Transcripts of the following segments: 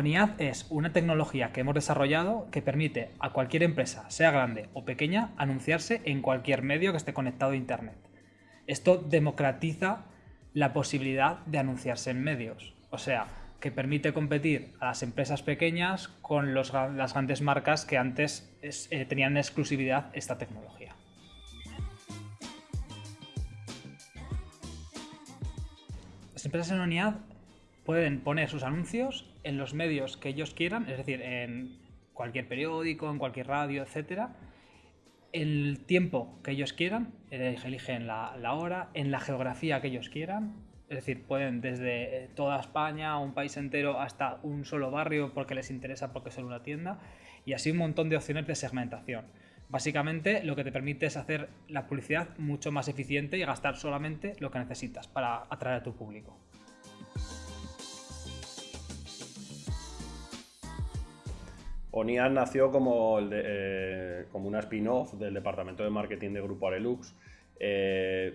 ONIAD es una tecnología que hemos desarrollado que permite a cualquier empresa, sea grande o pequeña, anunciarse en cualquier medio que esté conectado a Internet. Esto democratiza la posibilidad de anunciarse en medios. O sea, que permite competir a las empresas pequeñas con las grandes marcas que antes eh, tenían en exclusividad esta tecnología. Las empresas en ONIAD pueden poner sus anuncios en los medios que ellos quieran, es decir, en cualquier periódico, en cualquier radio, etcétera, el tiempo que ellos quieran, eligen la, hora, en la geografía que ellos quieran, es decir, pueden desde eh, toda España, un país entero, hasta un solo barrio porque les interesa porque es una tienda, y así un montón de opciones de segmentación. Básicamente lo que te permite es hacer la publicidad mucho más eficiente y gastar solamente lo que necesitas para atraer a tu público. ONIAN nació como, eh, como una spin-off del departamento de marketing de Grupo Arelux. Eh,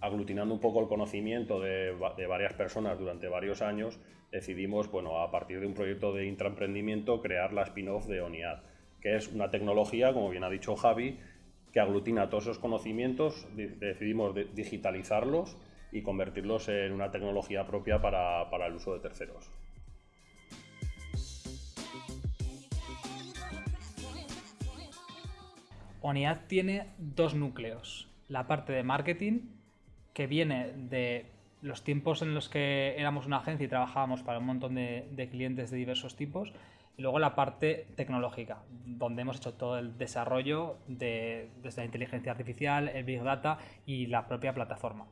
aglutinando un poco el conocimiento de, varias personas durante varios años, decidimos, bueno, a partir de un proyecto de intraemprendimiento, crear la spin-off de ONIAD, que es una tecnología, como bien ha dicho Javi, que aglutina todos esos conocimientos, decidimos digitalizarlos y convertirlos en una tecnología propia para el uso de terceros. ONIAD tiene dos núcleos, la parte de marketing que viene de los tiempos en los que éramos una agencia y trabajábamos para un montón de, clientes de diversos tipos, y luego la parte tecnológica, donde hemos hecho todo el desarrollo de, desde la inteligencia artificial, el Big Data y la propia plataforma.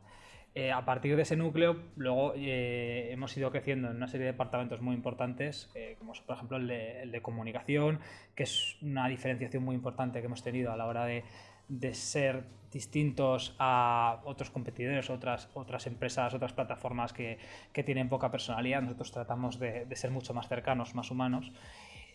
Eh, a partir de ese núcleo, luego eh, hemos ido creciendo en una serie de departamentos muy importantes, eh, como por ejemplo el de, comunicación, que es una diferenciación muy importante que hemos tenido a la hora de, ser distintos a otros competidores, otras, otras empresas, otras plataformas que, tienen poca personalidad. Nosotros tratamos de ser mucho más cercanos, más humanos.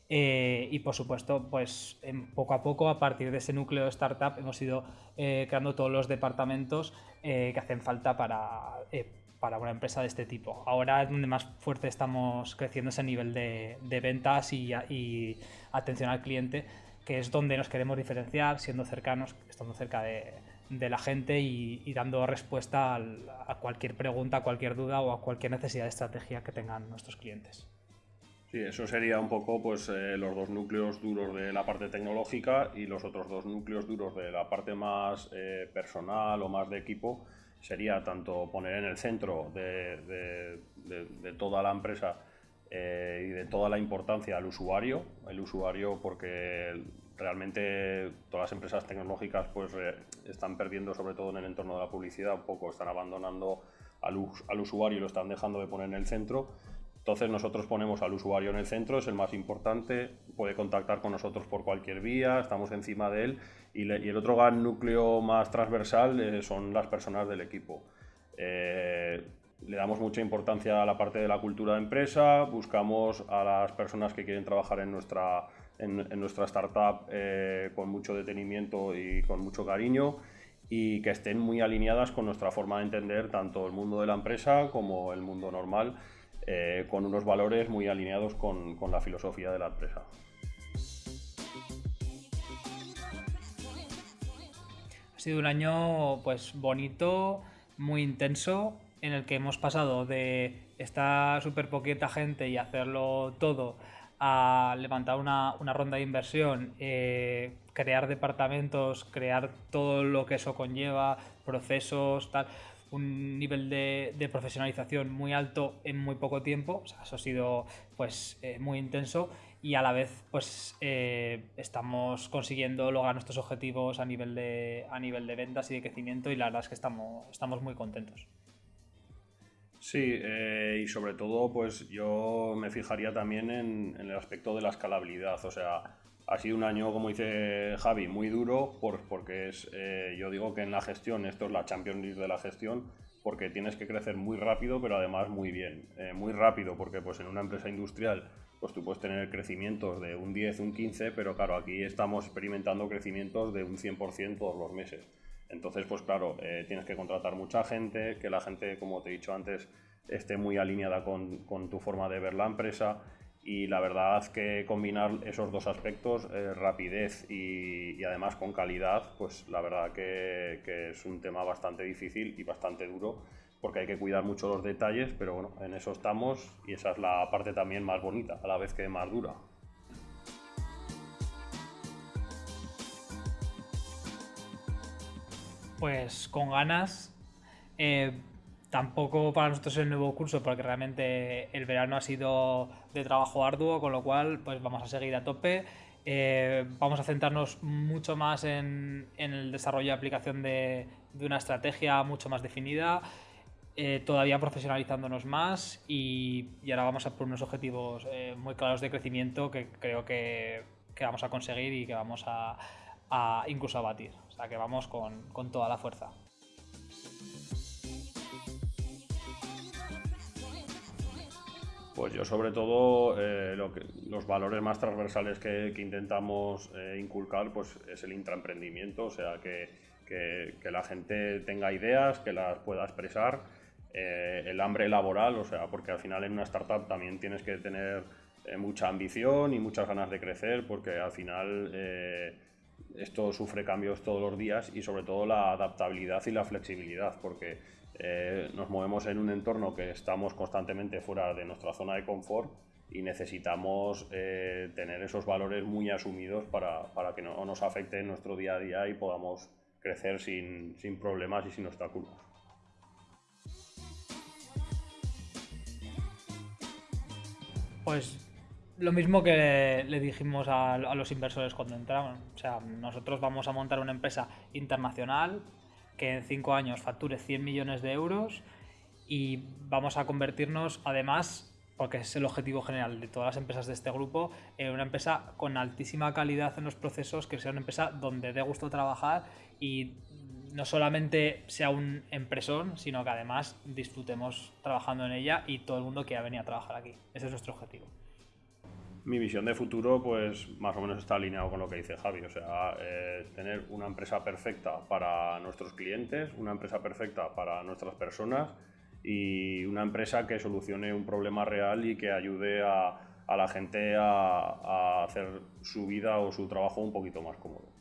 Eh, y por supuesto, pues poco a poco, a partir de ese núcleo de startup, hemos ido eh, creando todos los departamentos eh, que hacen falta para, para una empresa de este tipo. Ahora es donde más fuerte estamos creciendo ese nivel de, de ventas y, y atención al cliente que es donde nos queremos diferenciar, siendo cercanos, estando cerca de, la gente y, dando respuesta a cualquier pregunta, a cualquier duda o a cualquier necesidad de estrategia que tengan nuestros clientes. Sí, eso sería un poco pues, eh, los dos núcleos duros de la parte tecnológica y los otros dos núcleos duros de la parte más eh, personal o más de equipo sería tanto poner en el centro de, toda la empresa eh, y de toda la importancia al usuario, el usuario porque realmente todas las empresas tecnológicas pues están perdiendo sobre todo en el entorno de la publicidad, un poco están abandonando al usuario y lo están dejando de poner en el centro. Entonces nosotros ponemos al usuario en el centro, es el más importante, puede contactar con nosotros por cualquier vía, estamos encima de él y, y el otro gran núcleo más transversal eh, son las personas del equipo. Eh, le damos mucha importancia a la parte de la cultura de empresa, buscamos a las personas que quieren trabajar en nuestra, en, nuestra startup eh, con mucho detenimiento y con mucho cariño y que estén muy alineadas con nuestra forma de entender tanto el mundo de la empresa como el mundo normal, eh, con unos valores muy alineados con, con la filosofía de la empresa. Ha sido un año pues bonito, muy intenso, en el que hemos pasado de estar súper poquita gente y hacerlo todo a levantar una, ronda de inversión, eh, crear departamentos, crear todo lo que eso conlleva, procesos, tal, un nivel de, profesionalización muy alto en muy poco tiempo, eso ha sido pues eh, muy intenso y a la vez pues eh, estamos consiguiendo lograr nuestros objetivos a nivel de a nivel de ventas y de crecimiento y la verdad es que estamos, estamos muy contentos. Sí, eh, y sobre todo, pues yo me fijaría también en, el aspecto de la escalabilidad. O sea, ha sido un año, como dice Javi, muy duro, por, porque es, eh, yo digo que en la gestión, esto es la Champions League de la gestión, porque tienes que crecer muy rápido, pero además muy bien. Eh, muy rápido, porque pues en una empresa industrial, pues tú puedes tener crecimientos de un 10, un 15, pero claro, aquí estamos experimentando crecimientos de un 100% todos los meses. Entonces, pues claro, eh, tienes que contratar mucha gente, que la gente, como te he dicho antes, esté muy alineada con, tu forma de ver la empresa y la verdad que combinar esos dos aspectos, eh, rapidez y, además con calidad, pues la verdad que, es un tema bastante difícil y bastante duro porque hay que cuidar mucho los detalles, pero bueno, en eso estamos y esa es la parte también más bonita, a la vez que más dura. Pues con ganas. Eh, tampoco para nosotros el nuevo curso, porque realmente el verano ha sido de trabajo arduo, con lo cual pues vamos a seguir a tope. Eh, vamos a centrarnos mucho más en, el desarrollo y aplicación de, una estrategia mucho más definida, eh, todavía profesionalizándonos más y, ahora vamos a por unos objetivos muy claros de crecimiento que creo que, vamos a conseguir y que vamos a, a incluso a batir sea que vamos con, toda la fuerza. Pues yo sobre todo eh, los valores más transversales que, intentamos eh, inculcar pues es el intraemprendimiento, o sea que, la gente tenga ideas, que las pueda expresar, eh, el hambre laboral, o sea, porque al final en una startup también tienes que tener mucha ambición y muchas ganas de crecer, porque al final esto sufre cambios todos los días y sobre todo la adaptabilidad y la flexibilidad, porque eh, nos movemos en un entorno que estamos constantemente fuera de nuestra zona de confort y necesitamos eh, tener esos valores muy asumidos para, para, que no nos afecte en nuestro día a día y podamos crecer sin, sin problemas y sin obstáculos. Pues lo mismo que le dijimos a, los inversores cuando entraron. O sea, nosotros vamos a montar una empresa internacional que en cinco años facture 100 millones de euros y vamos a convertirnos, además, porque es el objetivo general de todas las empresas de este grupo, en una empresa con altísima calidad en los procesos, que sea una empresa donde dé gusto trabajar y no solamente sea un empresón, sino que además disfrutemos trabajando en ella y todo el mundo quiera venir a trabajar aquí. Ese es nuestro objetivo mi visión de futuro, pues más o menos está alineado con lo que dice Javi. O sea, eh, tener una empresa perfecta para nuestros clientes, una empresa perfecta para nuestras personas y una empresa que solucione un problema real y que ayude a, la gente a hacer su vida o su trabajo un poquito más cómodo.